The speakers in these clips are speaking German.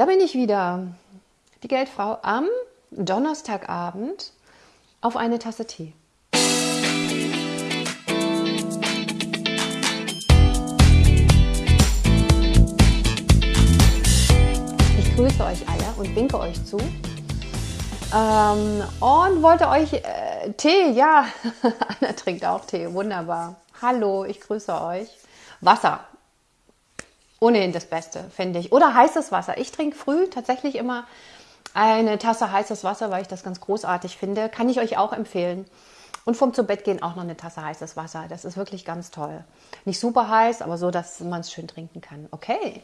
Da bin ich wieder, die Geldfrau am Donnerstagabend auf eine Tasse Tee. Ich grüße euch alle und winke euch zu. Ähm, und wollte euch äh, Tee, ja, Anna trinkt auch Tee, wunderbar. Hallo, ich grüße euch. Wasser, ohnehin das Beste, finde ich. Oder heißes Wasser. Ich trinke früh tatsächlich immer eine Tasse heißes Wasser, weil ich das ganz großartig finde. Kann ich euch auch empfehlen. Und vom zu Bett gehen auch noch eine Tasse heißes Wasser. Das ist wirklich ganz toll. Nicht super heiß, aber so, dass man es schön trinken kann. Okay.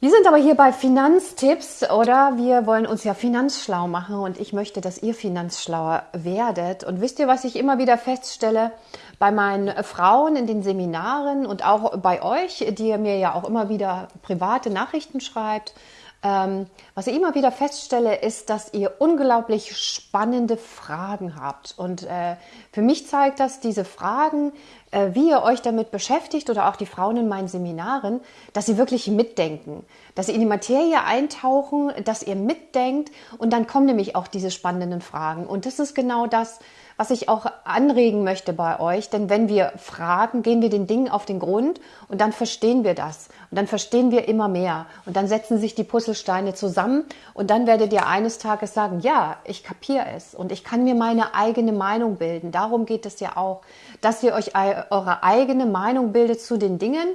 Wir sind aber hier bei Finanztipps oder wir wollen uns ja finanzschlau machen und ich möchte, dass ihr finanzschlauer werdet. Und wisst ihr, was ich immer wieder feststelle bei meinen Frauen in den Seminaren und auch bei euch, die ihr mir ja auch immer wieder private Nachrichten schreibt? Ähm, was ich immer wieder feststelle, ist, dass ihr unglaublich spannende Fragen habt. Und äh, für mich zeigt das diese Fragen, äh, wie ihr euch damit beschäftigt oder auch die Frauen in meinen Seminaren, dass sie wirklich mitdenken, dass sie in die Materie eintauchen, dass ihr mitdenkt und dann kommen nämlich auch diese spannenden Fragen. Und das ist genau das, was ich auch anregen möchte bei euch. Denn wenn wir fragen, gehen wir den Dingen auf den Grund und dann verstehen wir das. Und dann verstehen wir immer mehr. Und dann setzen sich die Puzzlesteine zusammen und dann werdet ihr eines Tages sagen, ja, ich kapiere es und ich kann mir meine eigene Meinung bilden. Darum geht es ja auch, dass ihr euch eure eigene Meinung bildet zu den Dingen.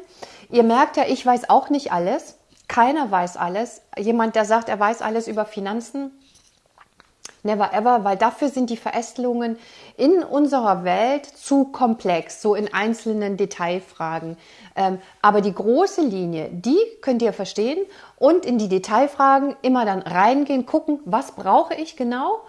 Ihr merkt ja, ich weiß auch nicht alles. Keiner weiß alles. Jemand, der sagt, er weiß alles über Finanzen, Never ever, weil dafür sind die Verästelungen in unserer Welt zu komplex, so in einzelnen Detailfragen. Ähm, aber die große Linie, die könnt ihr verstehen und in die Detailfragen immer dann reingehen, gucken, was brauche ich genau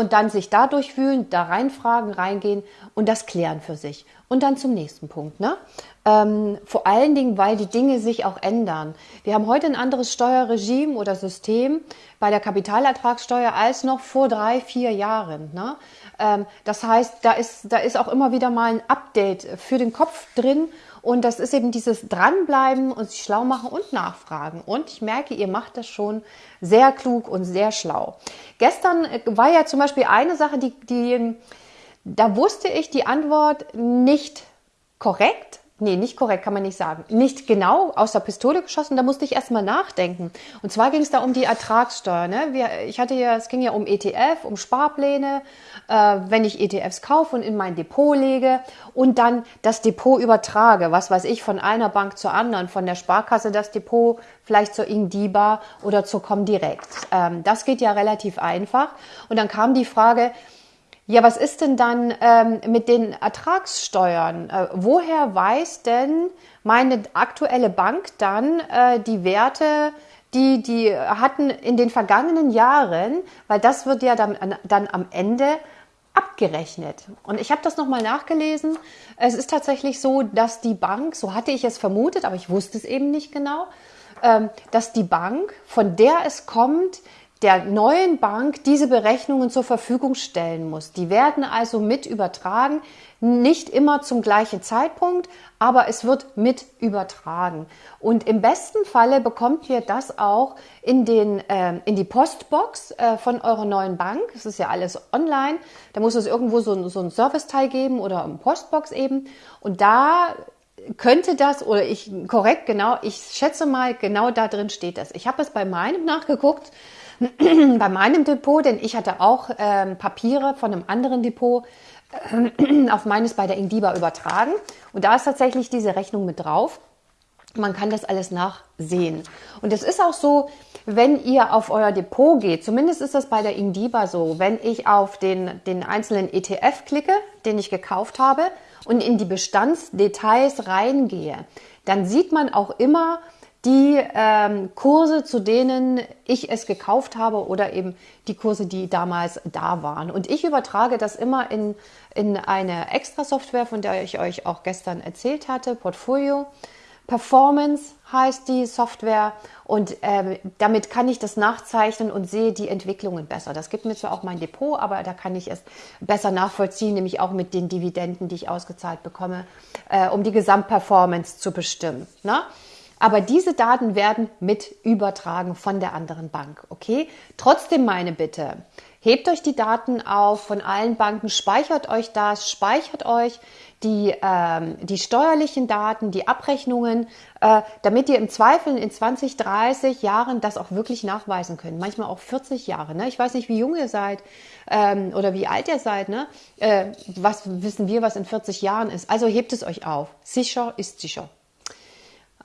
und dann sich da durchwühlen, da reinfragen, reingehen und das klären für sich. Und dann zum nächsten Punkt. Ne? Ähm, vor allen Dingen, weil die Dinge sich auch ändern. Wir haben heute ein anderes Steuerregime oder System bei der Kapitalertragssteuer als noch vor drei, vier Jahren. Ne? Ähm, das heißt, da ist, da ist auch immer wieder mal ein Update für den Kopf drin. Und das ist eben dieses Dranbleiben und sich schlau machen und nachfragen. Und ich merke, ihr macht das schon sehr klug und sehr schlau. Gestern äh, war ja zum Beispiel eine Sache, die, die da wusste ich die Antwort nicht korrekt nee, nicht korrekt, kann man nicht sagen, nicht genau aus der Pistole geschossen, da musste ich erstmal nachdenken. Und zwar ging es da um die Ertragssteuer. Ne? Wir, ich hatte ja, es ging ja um ETF, um Sparpläne, äh, wenn ich ETFs kaufe und in mein Depot lege und dann das Depot übertrage, was weiß ich, von einer Bank zur anderen, von der Sparkasse das Depot vielleicht zur Ingdiba oder zur Comdirect. Ähm, das geht ja relativ einfach. Und dann kam die Frage, ja, was ist denn dann ähm, mit den Ertragssteuern? Äh, woher weiß denn meine aktuelle Bank dann äh, die Werte, die die hatten in den vergangenen Jahren? Weil das wird ja dann, dann am Ende abgerechnet. Und ich habe das nochmal nachgelesen. Es ist tatsächlich so, dass die Bank, so hatte ich es vermutet, aber ich wusste es eben nicht genau, ähm, dass die Bank, von der es kommt, der neuen Bank diese Berechnungen zur Verfügung stellen muss. Die werden also mit übertragen, nicht immer zum gleichen Zeitpunkt, aber es wird mit übertragen. Und im besten Falle bekommt ihr das auch in, den, äh, in die Postbox äh, von eurer neuen Bank. Es ist ja alles online. Da muss es irgendwo so, so ein Serviceteil geben oder eine Postbox eben. Und da könnte das, oder ich, korrekt, genau, ich schätze mal, genau da drin steht das. Ich habe es bei meinem nachgeguckt bei meinem Depot, denn ich hatte auch ähm, Papiere von einem anderen Depot äh, auf meines bei der Indiba übertragen. Und da ist tatsächlich diese Rechnung mit drauf. Man kann das alles nachsehen. Und es ist auch so, wenn ihr auf euer Depot geht, zumindest ist das bei der Indiba so, wenn ich auf den, den einzelnen ETF klicke, den ich gekauft habe, und in die Bestandsdetails reingehe, dann sieht man auch immer, die ähm, Kurse, zu denen ich es gekauft habe oder eben die Kurse, die damals da waren. Und ich übertrage das immer in, in eine Extra-Software, von der ich euch auch gestern erzählt hatte, Portfolio. Performance heißt die Software und ähm, damit kann ich das nachzeichnen und sehe die Entwicklungen besser. Das gibt mir zwar auch mein Depot, aber da kann ich es besser nachvollziehen, nämlich auch mit den Dividenden, die ich ausgezahlt bekomme, äh, um die Gesamtperformance zu bestimmen. Ne? Aber diese Daten werden mit übertragen von der anderen Bank. Okay? Trotzdem meine Bitte. Hebt euch die Daten auf von allen Banken, speichert euch das, speichert euch die, ähm, die steuerlichen Daten, die Abrechnungen, äh, damit ihr im Zweifel in 20, 30 Jahren das auch wirklich nachweisen könnt. Manchmal auch 40 Jahre. Ne? Ich weiß nicht, wie jung ihr seid ähm, oder wie alt ihr seid. Ne? Äh, was wissen wir, was in 40 Jahren ist? Also hebt es euch auf. Sicher ist sicher.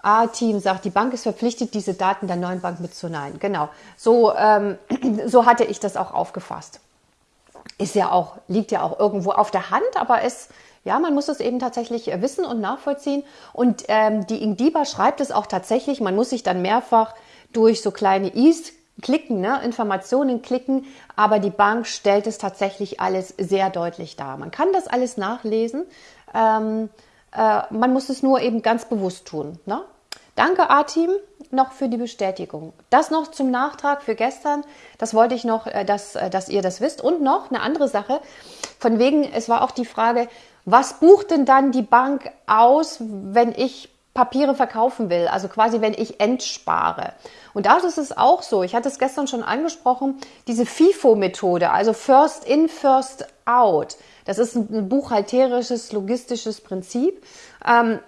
A-Team sagt, die Bank ist verpflichtet, diese Daten der neuen Bank mitzunehmen. Genau, so, ähm, so hatte ich das auch aufgefasst. Ist ja auch, liegt ja auch irgendwo auf der Hand, aber es, ja, man muss es eben tatsächlich wissen und nachvollziehen. Und ähm, die Ingdiba schreibt es auch tatsächlich, man muss sich dann mehrfach durch so kleine Is klicken, ne, Informationen klicken, aber die Bank stellt es tatsächlich alles sehr deutlich dar. Man kann das alles nachlesen. Ähm, äh, man muss es nur eben ganz bewusst tun. Ne? Danke, A-Team, noch für die Bestätigung. Das noch zum Nachtrag für gestern. Das wollte ich noch, äh, dass, äh, dass ihr das wisst. Und noch eine andere Sache. Von wegen, es war auch die Frage, was bucht denn dann die Bank aus, wenn ich Papiere verkaufen will? Also quasi, wenn ich entspare. Und da ist es auch so. Ich hatte es gestern schon angesprochen. Diese FIFO-Methode, also First in, First out. Das ist ein buchhalterisches, logistisches Prinzip. Ähm,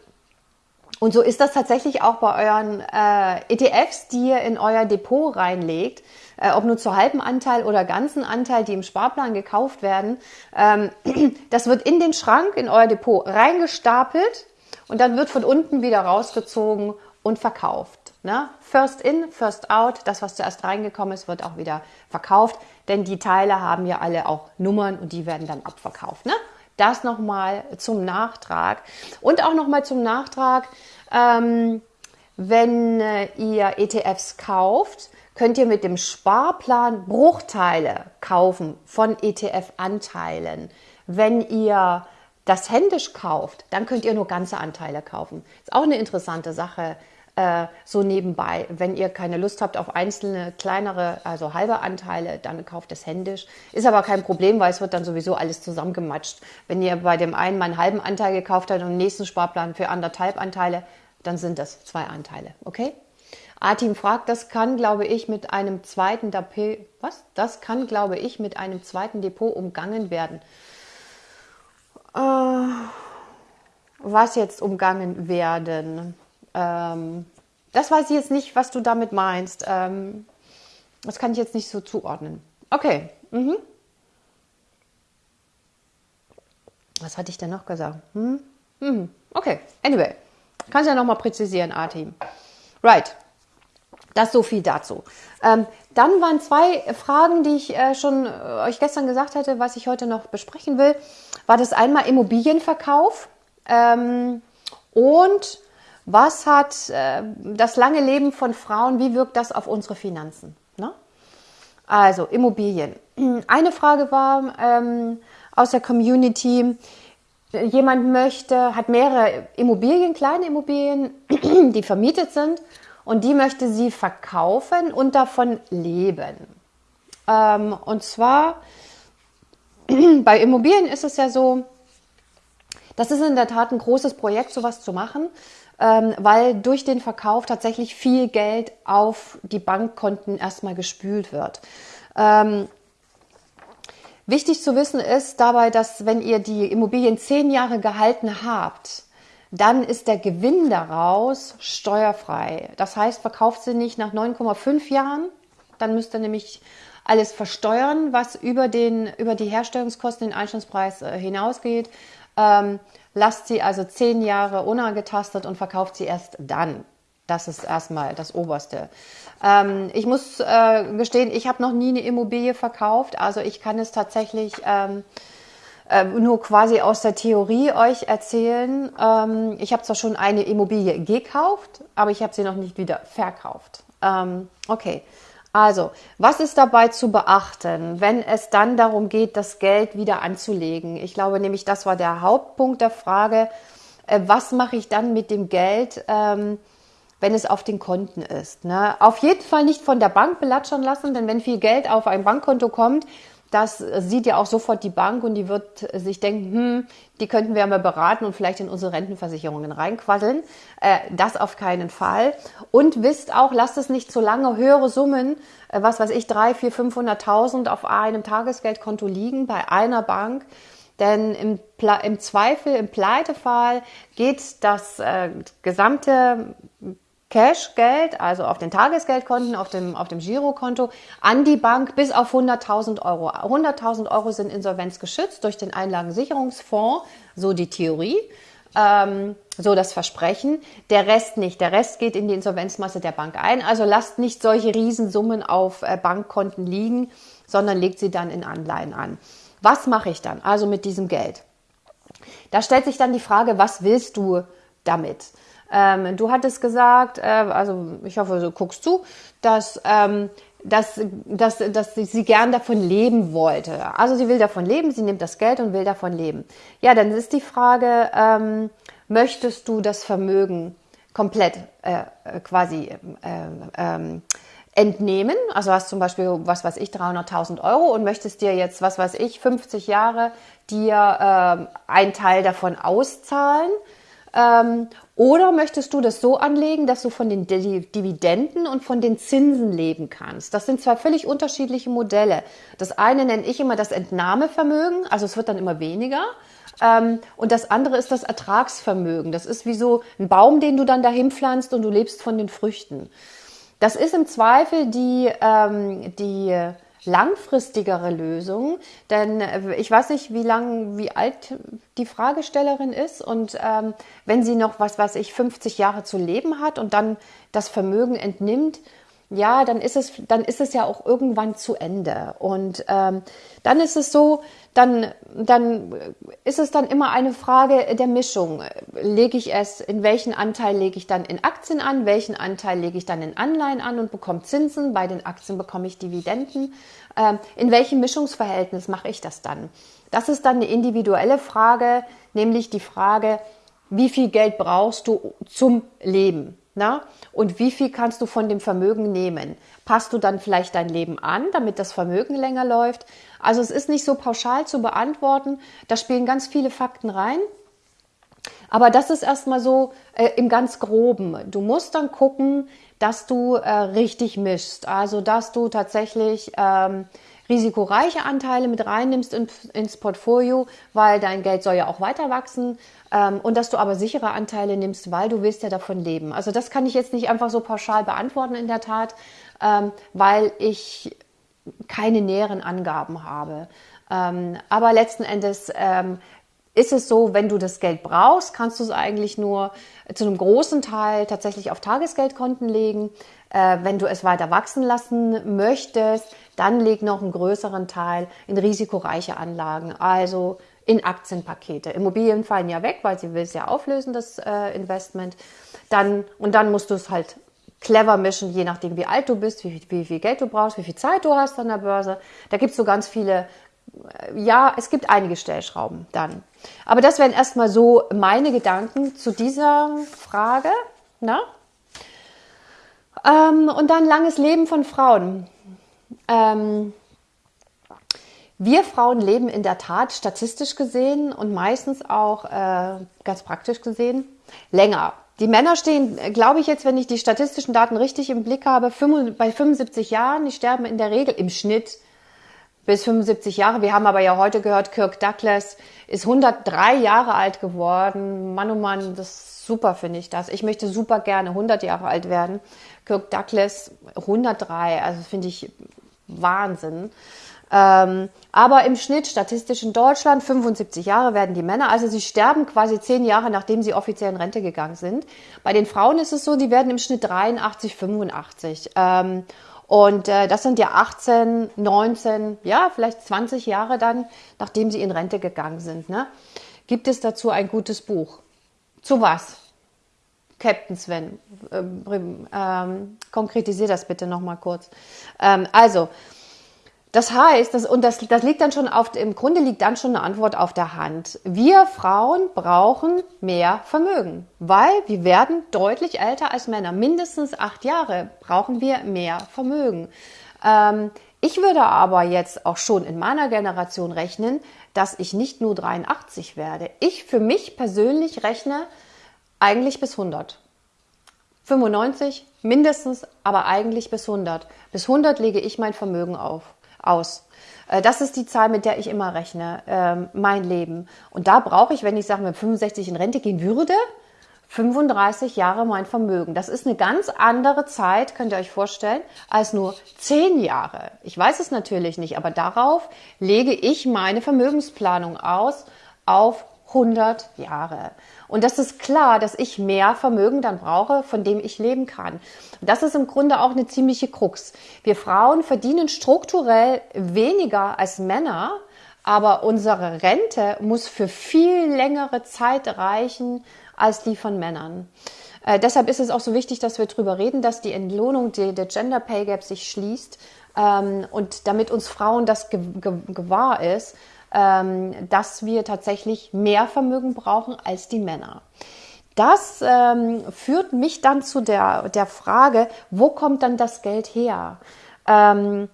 und so ist das tatsächlich auch bei euren äh, ETFs, die ihr in euer Depot reinlegt, äh, ob nur zu halben Anteil oder ganzen Anteil, die im Sparplan gekauft werden. Ähm, das wird in den Schrank, in euer Depot reingestapelt und dann wird von unten wieder rausgezogen und verkauft. Ne? First in, first out, das, was zuerst reingekommen ist, wird auch wieder verkauft, denn die Teile haben ja alle auch Nummern und die werden dann abverkauft. Ne? Das nochmal zum Nachtrag. Und auch nochmal zum Nachtrag, ähm, wenn äh, ihr ETFs kauft, könnt ihr mit dem Sparplan Bruchteile kaufen von ETF-Anteilen. Wenn ihr das händisch kauft, dann könnt ihr nur ganze Anteile kaufen. Ist auch eine interessante Sache äh, so nebenbei. Wenn ihr keine Lust habt auf einzelne kleinere, also halbe Anteile, dann kauft es händisch. Ist aber kein Problem, weil es wird dann sowieso alles zusammengematscht. Wenn ihr bei dem einen mal einen halben Anteil gekauft habt und den nächsten Sparplan für anderthalb Anteile, dann sind das zwei Anteile. Okay? Artim fragt, das kann, glaube ich, mit einem zweiten Depot, was? Das kann, glaube ich, mit einem zweiten Depot umgangen werden. Äh, was jetzt umgangen werden? Ähm, das weiß ich jetzt nicht, was du damit meinst. Ähm, das kann ich jetzt nicht so zuordnen. Okay. Mhm. Was hatte ich denn noch gesagt? Hm? Mhm. Okay. Anyway. Kannst ja nochmal präzisieren, A-Team. Right. Das so viel dazu. Ähm, dann waren zwei Fragen, die ich äh, schon äh, euch gestern gesagt hatte, was ich heute noch besprechen will. War das einmal Immobilienverkauf ähm, und was hat äh, das lange Leben von Frauen, wie wirkt das auf unsere Finanzen? Ne? Also Immobilien. Eine Frage war ähm, aus der Community, jemand möchte, hat mehrere Immobilien, kleine Immobilien, die vermietet sind und die möchte sie verkaufen und davon leben. Ähm, und zwar bei Immobilien ist es ja so, das ist in der Tat ein großes Projekt, sowas zu machen ähm, weil durch den Verkauf tatsächlich viel Geld auf die Bankkonten erstmal gespült wird. Ähm, wichtig zu wissen ist dabei, dass wenn ihr die Immobilien zehn Jahre gehalten habt, dann ist der Gewinn daraus steuerfrei. Das heißt, verkauft sie nicht nach 9,5 Jahren, dann müsst ihr nämlich alles versteuern, was über, den, über die Herstellungskosten, den Einstandspreis äh, hinausgeht. Ähm, lasst sie also zehn Jahre unangetastet und verkauft sie erst dann. Das ist erstmal das Oberste. Ähm, ich muss äh, gestehen, ich habe noch nie eine Immobilie verkauft. Also ich kann es tatsächlich ähm, äh, nur quasi aus der Theorie euch erzählen. Ähm, ich habe zwar schon eine Immobilie gekauft, aber ich habe sie noch nicht wieder verkauft. Ähm, okay. Also, was ist dabei zu beachten, wenn es dann darum geht, das Geld wieder anzulegen? Ich glaube nämlich, das war der Hauptpunkt der Frage, äh, was mache ich dann mit dem Geld, ähm, wenn es auf den Konten ist? Ne? Auf jeden Fall nicht von der Bank belatschern lassen, denn wenn viel Geld auf ein Bankkonto kommt, das sieht ja auch sofort die Bank und die wird sich denken, hm, die könnten wir mal beraten und vielleicht in unsere Rentenversicherungen reinquasseln. Äh, das auf keinen Fall. Und wisst auch, lasst es nicht zu lange höhere Summen, äh, was weiß ich, drei, vier, 500.000 auf einem Tagesgeldkonto liegen bei einer Bank. Denn im, im Zweifel, im Pleitefall geht das äh, gesamte Cashgeld, also auf den Tagesgeldkonten, auf dem, auf dem Girokonto, an die Bank bis auf 100.000 Euro. 100.000 Euro sind insolvenzgeschützt durch den Einlagensicherungsfonds, so die Theorie, ähm, so das Versprechen. Der Rest nicht. Der Rest geht in die Insolvenzmasse der Bank ein. Also lasst nicht solche Riesensummen auf äh, Bankkonten liegen, sondern legt sie dann in Anleihen an. Was mache ich dann also mit diesem Geld? Da stellt sich dann die Frage, was willst du damit? Ähm, du hattest gesagt, äh, also ich hoffe, du guckst zu, dass, ähm, dass, dass, dass sie gern davon leben wollte. Also sie will davon leben, sie nimmt das Geld und will davon leben. Ja, dann ist die Frage, ähm, möchtest du das Vermögen komplett äh, quasi äh, ähm, entnehmen. Also hast zum Beispiel, was weiß ich, 300.000 Euro und möchtest dir jetzt, was weiß ich, 50 Jahre dir äh, einen Teil davon auszahlen. Ähm, oder möchtest du das so anlegen, dass du von den Dividenden und von den Zinsen leben kannst? Das sind zwei völlig unterschiedliche Modelle. Das eine nenne ich immer das Entnahmevermögen, also es wird dann immer weniger. Ähm, und das andere ist das Ertragsvermögen. Das ist wie so ein Baum, den du dann dahin pflanzt und du lebst von den Früchten. Das ist im Zweifel die, ähm, die langfristigere Lösung, denn äh, ich weiß nicht, wie lang, wie alt die Fragestellerin ist und ähm, wenn sie noch, was weiß ich, 50 Jahre zu leben hat und dann das Vermögen entnimmt, ja, dann ist es, dann ist es ja auch irgendwann zu Ende. Und ähm, dann ist es so, dann, dann ist es dann immer eine Frage der Mischung. Lege ich es, in welchen Anteil lege ich dann in Aktien an, welchen Anteil lege ich dann in Anleihen an und bekomme Zinsen, bei den Aktien bekomme ich Dividenden. Ähm, in welchem Mischungsverhältnis mache ich das dann? Das ist dann eine individuelle Frage, nämlich die Frage, wie viel Geld brauchst du zum Leben? Na? Und wie viel kannst du von dem Vermögen nehmen? Passt du dann vielleicht dein Leben an, damit das Vermögen länger läuft? Also es ist nicht so pauschal zu beantworten. Da spielen ganz viele Fakten rein. Aber das ist erstmal so äh, im ganz groben. Du musst dann gucken, dass du äh, richtig mischst. Also dass du tatsächlich ähm, risikoreiche Anteile mit reinnimmst in, ins Portfolio, weil dein Geld soll ja auch weiter wachsen ähm, und dass du aber sichere Anteile nimmst, weil du willst ja davon leben. Also das kann ich jetzt nicht einfach so pauschal beantworten in der Tat, ähm, weil ich keine näheren Angaben habe. Ähm, aber letzten Endes ähm, ist es so, wenn du das Geld brauchst, kannst du es eigentlich nur zu einem großen Teil tatsächlich auf Tagesgeldkonten legen. Äh, wenn du es weiter wachsen lassen möchtest, dann leg noch einen größeren Teil in risikoreiche Anlagen, also in Aktienpakete. Immobilien fallen ja weg, weil sie will es ja auflösen, das äh, Investment. Dann, und dann musst du es halt clever mischen, je nachdem, wie alt du bist, wie, wie viel Geld du brauchst, wie viel Zeit du hast an der Börse. Da gibt es so ganz viele, ja, es gibt einige Stellschrauben dann. Aber das wären erstmal so meine Gedanken zu dieser Frage. Na? Ähm, und dann langes Leben von Frauen. Ähm, wir Frauen leben in der Tat statistisch gesehen und meistens auch äh, ganz praktisch gesehen länger. Die Männer stehen, glaube ich jetzt, wenn ich die statistischen Daten richtig im Blick habe, bei 75 Jahren. Die sterben in der Regel im Schnitt bis 75 Jahre. Wir haben aber ja heute gehört, Kirk Douglas ist 103 Jahre alt geworden. Mann, oh Mann, das ist super, finde ich das. Ich möchte super gerne 100 Jahre alt werden. Kirk Douglas 103, also finde ich Wahnsinn. Ähm, aber im Schnitt statistisch in Deutschland 75 Jahre werden die Männer, also sie sterben quasi zehn Jahre, nachdem sie offiziell in Rente gegangen sind. Bei den Frauen ist es so, die werden im Schnitt 83, 85. Ähm, und äh, das sind ja 18, 19, ja, vielleicht 20 Jahre dann, nachdem sie in Rente gegangen sind. Ne? Gibt es dazu ein gutes Buch? Zu was? Captain Sven, ähm, ähm, konkretisier das bitte nochmal kurz. Ähm, also, das heißt, das, und das, das liegt dann schon auf, im Grunde liegt dann schon eine Antwort auf der Hand. Wir Frauen brauchen mehr Vermögen, weil wir werden deutlich älter als Männer. Mindestens acht Jahre brauchen wir mehr Vermögen. Ähm, Ich würde aber jetzt auch schon in meiner Generation rechnen, dass ich nicht nur 83 werde. Ich für mich persönlich rechne eigentlich bis 100. 95 mindestens, aber eigentlich bis 100. Bis 100 lege ich mein Vermögen auf, aus. Äh, das ist die Zahl, mit der ich immer rechne, ähm, mein Leben. Und da brauche ich, wenn ich sage, mit 65 in Rente gehen würde, 35 Jahre mein Vermögen. Das ist eine ganz andere Zeit, könnt ihr euch vorstellen, als nur 10 Jahre. Ich weiß es natürlich nicht, aber darauf lege ich meine Vermögensplanung aus auf 100 Jahre. Und das ist klar, dass ich mehr Vermögen dann brauche, von dem ich leben kann. Das ist im Grunde auch eine ziemliche Krux. Wir Frauen verdienen strukturell weniger als Männer, aber unsere Rente muss für viel längere Zeit reichen als die von Männern. Äh, deshalb ist es auch so wichtig, dass wir darüber reden, dass die Entlohnung, die, der Gender Pay Gap sich schließt ähm, und damit uns Frauen das ge ge gewahr ist, ähm, dass wir tatsächlich mehr Vermögen brauchen als die Männer. Das ähm, führt mich dann zu der, der Frage, wo kommt dann das Geld her? Ähm,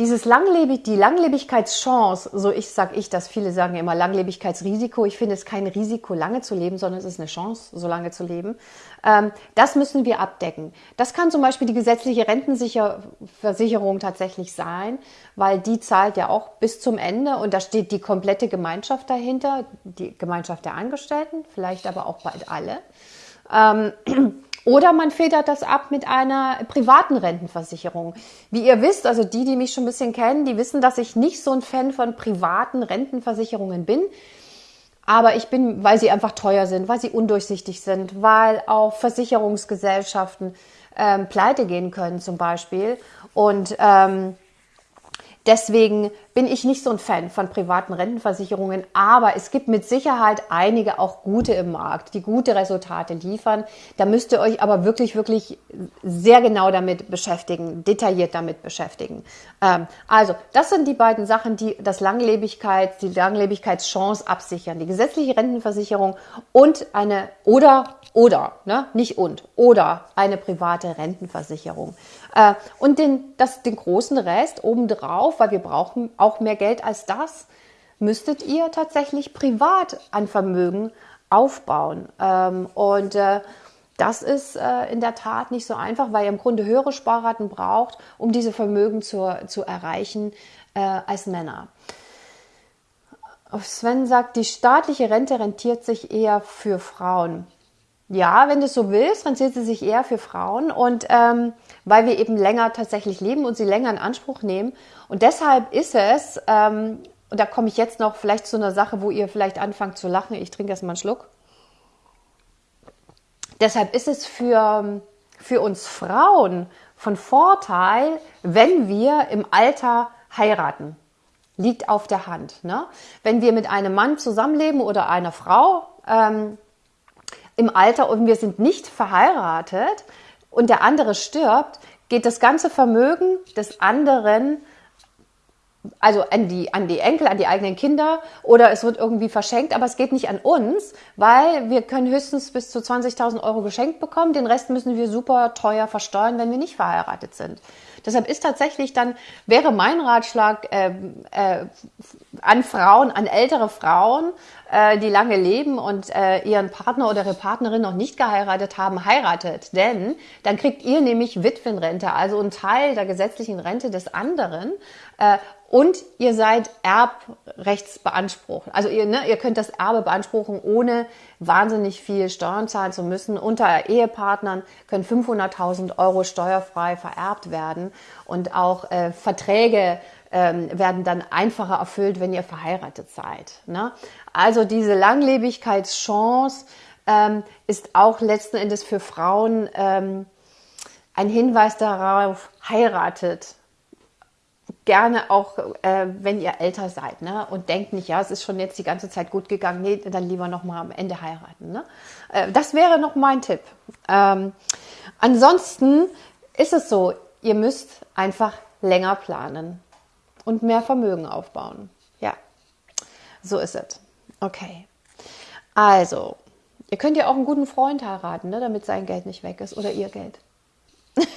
dieses Langlebig, die Langlebigkeitschance, so ich sag ich das, viele sagen immer Langlebigkeitsrisiko. Ich finde es kein Risiko, lange zu leben, sondern es ist eine Chance, so lange zu leben. Ähm, das müssen wir abdecken. Das kann zum Beispiel die gesetzliche Rentenversicherung tatsächlich sein, weil die zahlt ja auch bis zum Ende und da steht die komplette Gemeinschaft dahinter, die Gemeinschaft der Angestellten, vielleicht aber auch bald alle. Ähm, oder man federt das ab mit einer privaten Rentenversicherung. Wie ihr wisst, also die, die mich schon ein bisschen kennen, die wissen, dass ich nicht so ein Fan von privaten Rentenversicherungen bin. Aber ich bin, weil sie einfach teuer sind, weil sie undurchsichtig sind, weil auch Versicherungsgesellschaften ähm, pleite gehen können zum Beispiel. Und ähm, Deswegen bin ich nicht so ein Fan von privaten Rentenversicherungen, aber es gibt mit Sicherheit einige auch gute im Markt, die gute Resultate liefern. Da müsst ihr euch aber wirklich, wirklich sehr genau damit beschäftigen, detailliert damit beschäftigen. Ähm, also, das sind die beiden Sachen, die das Langlebigkeit, die Langlebigkeitschance absichern. Die gesetzliche Rentenversicherung und eine oder oder, ne? nicht und, oder eine private Rentenversicherung. Äh, und den, das, den großen Rest obendrauf, weil wir brauchen auch mehr Geld als das, müsstet ihr tatsächlich privat an Vermögen aufbauen. Ähm, und äh, das ist äh, in der Tat nicht so einfach, weil ihr im Grunde höhere Sparraten braucht, um diese Vermögen zu, zu erreichen äh, als Männer. Sven sagt, die staatliche Rente rentiert sich eher für Frauen. Ja, wenn du es so willst, rentiert sie sich eher für Frauen und ähm, weil wir eben länger tatsächlich leben und sie länger in Anspruch nehmen. Und deshalb ist es, ähm, und da komme ich jetzt noch vielleicht zu einer Sache, wo ihr vielleicht anfangt zu lachen. Ich trinke erstmal einen Schluck. Deshalb ist es für, für uns Frauen von Vorteil, wenn wir im Alter heiraten. Liegt auf der Hand. Ne? Wenn wir mit einem Mann zusammenleben oder einer Frau, ähm, im Alter und wir sind nicht verheiratet und der andere stirbt, geht das ganze Vermögen des anderen also an die, an die Enkel, an die eigenen Kinder oder es wird irgendwie verschenkt, aber es geht nicht an uns, weil wir können höchstens bis zu 20.000 Euro geschenkt bekommen. Den Rest müssen wir super teuer versteuern, wenn wir nicht verheiratet sind. Deshalb ist tatsächlich dann, wäre mein Ratschlag äh, äh, an Frauen, an ältere Frauen, äh, die lange leben und äh, ihren Partner oder ihre Partnerin noch nicht geheiratet haben, heiratet. Denn dann kriegt ihr nämlich Witwenrente, also einen Teil der gesetzlichen Rente des anderen. Äh, und ihr seid erbrechtsbeansprucht. Also ihr, ne, ihr könnt das Erbe beanspruchen, ohne wahnsinnig viel Steuern zahlen zu müssen. Unter Ehepartnern können 500.000 Euro steuerfrei vererbt werden. Und auch äh, Verträge ähm, werden dann einfacher erfüllt, wenn ihr verheiratet seid. Ne? Also diese Langlebigkeitschance ähm, ist auch letzten Endes für Frauen ähm, ein Hinweis darauf, heiratet gerne auch, äh, wenn ihr älter seid, ne? Und denkt nicht, ja, es ist schon jetzt die ganze Zeit gut gegangen, nee, dann lieber noch mal am Ende heiraten. Ne? Äh, das wäre noch mein Tipp. Ähm, ansonsten ist es so, ihr müsst einfach länger planen und mehr Vermögen aufbauen. Ja, so ist es. Okay. Also, ihr könnt ja auch einen guten Freund heiraten, ne, damit sein Geld nicht weg ist oder ihr Geld.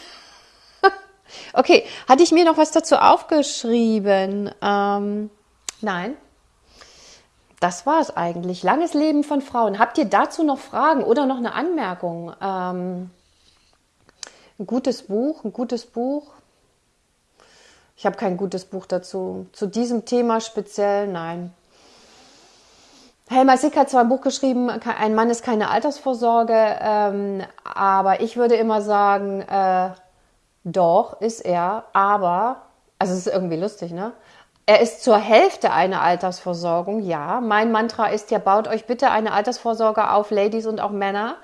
Okay, hatte ich mir noch was dazu aufgeschrieben? Ähm, nein. Das war es eigentlich. Langes Leben von Frauen. Habt ihr dazu noch Fragen oder noch eine Anmerkung? Ähm, ein gutes Buch, ein gutes Buch. Ich habe kein gutes Buch dazu. Zu diesem Thema speziell, nein. Helmer Sick hat zwar ein Buch geschrieben, ein Mann ist keine Altersvorsorge, ähm, aber ich würde immer sagen, äh, doch, ist er, aber, also es ist irgendwie lustig, ne? Er ist zur Hälfte eine Altersversorgung, ja. Mein Mantra ist ja, baut euch bitte eine Altersvorsorge auf, Ladies und auch Männer,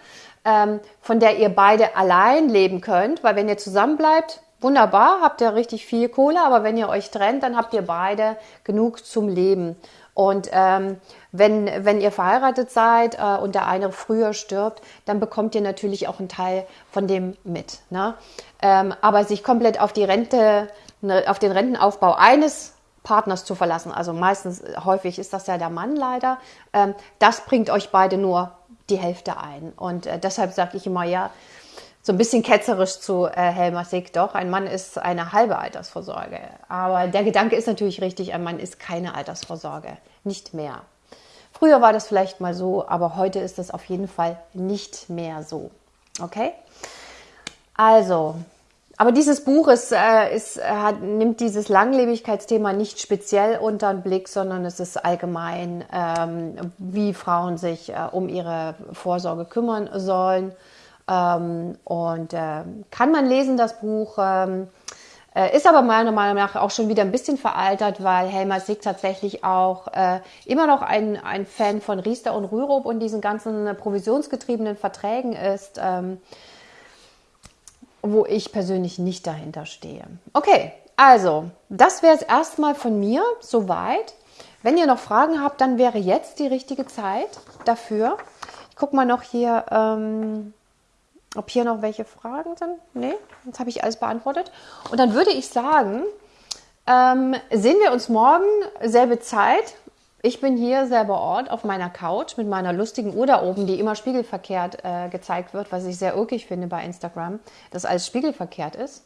ähm, von der ihr beide allein leben könnt, weil wenn ihr zusammen bleibt, wunderbar, habt ihr richtig viel Kohle, aber wenn ihr euch trennt, dann habt ihr beide genug zum Leben. Und ähm, wenn, wenn ihr verheiratet seid äh, und der eine früher stirbt, dann bekommt ihr natürlich auch einen Teil von dem mit. Ne? Ähm, aber sich komplett auf die Rente, ne, auf den Rentenaufbau eines Partners zu verlassen, also meistens, häufig ist das ja der Mann leider, ähm, das bringt euch beide nur die Hälfte ein. Und äh, deshalb sage ich immer, ja, so ein bisschen ketzerisch zu äh, Helmer Sick, doch, ein Mann ist eine halbe Altersvorsorge. Aber der Gedanke ist natürlich richtig, ein Mann ist keine Altersvorsorge, nicht mehr. Früher war das vielleicht mal so, aber heute ist das auf jeden Fall nicht mehr so. Okay? Also, aber dieses Buch ist, äh, ist, hat, nimmt dieses Langlebigkeitsthema nicht speziell unter den Blick, sondern es ist allgemein, ähm, wie Frauen sich äh, um ihre Vorsorge kümmern sollen. Ähm, und äh, kann man lesen, das Buch. Ähm, äh, ist aber meiner Meinung nach auch schon wieder ein bisschen veraltert, weil Helmer Sieg tatsächlich auch äh, immer noch ein, ein Fan von Riester und Rürup und diesen ganzen provisionsgetriebenen Verträgen ist, ähm, wo ich persönlich nicht dahinter stehe. Okay, also, das wäre es erstmal von mir, soweit. Wenn ihr noch Fragen habt, dann wäre jetzt die richtige Zeit dafür. Ich gucke mal noch hier. Ähm, ob hier noch welche Fragen sind? Nee, jetzt habe ich alles beantwortet. Und dann würde ich sagen, ähm, sehen wir uns morgen, selbe Zeit. Ich bin hier selber Ort auf meiner Couch mit meiner lustigen Uhr da oben, die immer spiegelverkehrt äh, gezeigt wird, was ich sehr urkig finde bei Instagram, dass alles spiegelverkehrt ist.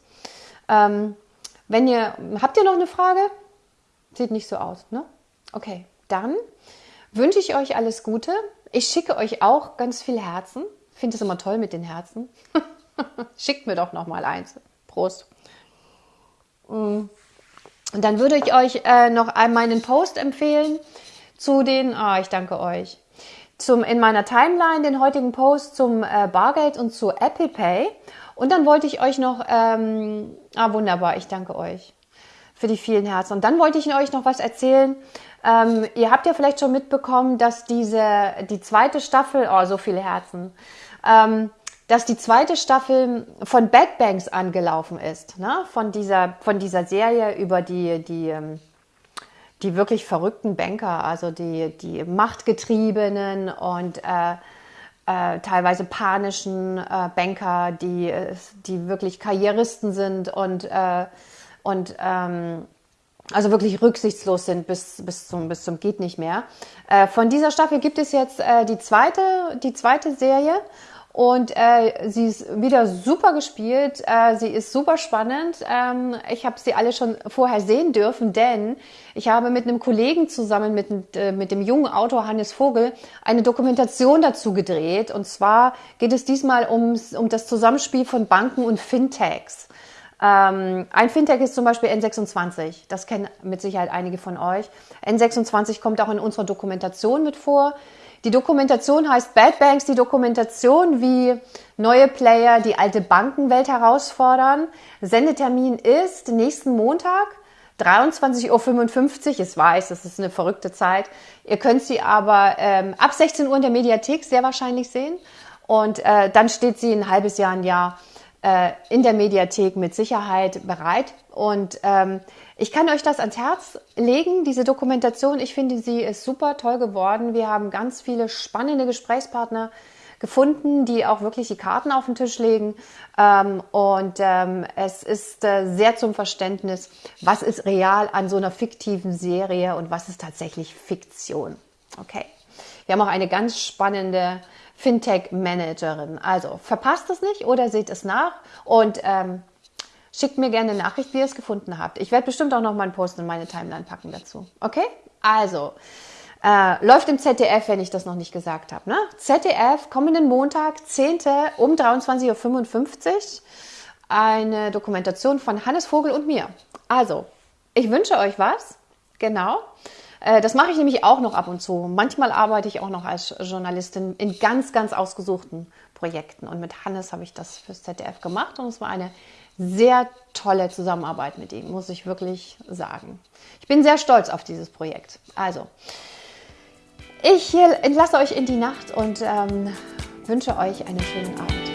Ähm, wenn ihr, habt ihr noch eine Frage? Sieht nicht so aus, ne? Okay, dann wünsche ich euch alles Gute. Ich schicke euch auch ganz viel Herzen finde es immer toll mit den Herzen. Schickt mir doch noch mal eins. Prost. Mm. Und dann würde ich euch äh, noch einmal einen Post empfehlen zu den, ah, ich danke euch, zum, in meiner Timeline den heutigen Post zum äh, Bargeld und zu Apple Pay. Und dann wollte ich euch noch, ähm, ah, wunderbar, ich danke euch für die vielen Herzen. Und dann wollte ich euch noch was erzählen. Ähm, ihr habt ja vielleicht schon mitbekommen, dass diese, die zweite Staffel, oh, so viele Herzen, ähm, dass die zweite Staffel von Bad Banks angelaufen ist, ne? von, dieser, von dieser Serie über die, die, ähm, die wirklich verrückten Banker, also die, die machtgetriebenen und äh, äh, teilweise panischen äh, Banker, die, die wirklich Karrieristen sind und, äh, und ähm, also wirklich rücksichtslos sind bis, bis, zum, bis zum geht nicht mehr. Äh, von dieser Staffel gibt es jetzt äh, die, zweite, die zweite Serie und äh, sie ist wieder super gespielt. Äh, sie ist super spannend. Ähm, ich habe sie alle schon vorher sehen dürfen, denn ich habe mit einem Kollegen zusammen, mit, äh, mit dem jungen Autor Hannes Vogel, eine Dokumentation dazu gedreht. Und zwar geht es diesmal ums, um das Zusammenspiel von Banken und Fintechs. Ähm, ein Fintech ist zum Beispiel N26. Das kennen mit Sicherheit einige von euch. N26 kommt auch in unserer Dokumentation mit vor. Die Dokumentation heißt Bad Banks, die Dokumentation, wie neue Player die alte Bankenwelt herausfordern. Sendetermin ist nächsten Montag, 23.55 Uhr. Ich weiß, das ist eine verrückte Zeit. Ihr könnt sie aber ähm, ab 16 Uhr in der Mediathek sehr wahrscheinlich sehen. Und äh, dann steht sie ein halbes Jahr, ein Jahr äh, in der Mediathek mit Sicherheit bereit. Und ähm, ich kann euch das ans Herz legen, diese Dokumentation. Ich finde, sie ist super toll geworden. Wir haben ganz viele spannende Gesprächspartner gefunden, die auch wirklich die Karten auf den Tisch legen. Ähm, und ähm, es ist äh, sehr zum Verständnis, was ist real an so einer fiktiven Serie und was ist tatsächlich Fiktion. Okay. Wir haben auch eine ganz spannende Fintech-Managerin. Also verpasst es nicht oder seht es nach und ähm, Schickt mir gerne eine Nachricht, wie ihr es gefunden habt. Ich werde bestimmt auch noch mal einen Post in meine Timeline packen dazu. Okay? Also, äh, läuft im ZDF, wenn ich das noch nicht gesagt habe. Ne? ZDF, kommenden Montag, 10. um 23.55 Uhr, eine Dokumentation von Hannes Vogel und mir. Also, ich wünsche euch was. Genau. Äh, das mache ich nämlich auch noch ab und zu. Manchmal arbeite ich auch noch als Journalistin in ganz, ganz ausgesuchten Projekten. Und mit Hannes habe ich das fürs ZDF gemacht und es war eine sehr tolle Zusammenarbeit mit ihm, muss ich wirklich sagen. Ich bin sehr stolz auf dieses Projekt. Also, ich entlasse euch in die Nacht und ähm, wünsche euch einen schönen Abend.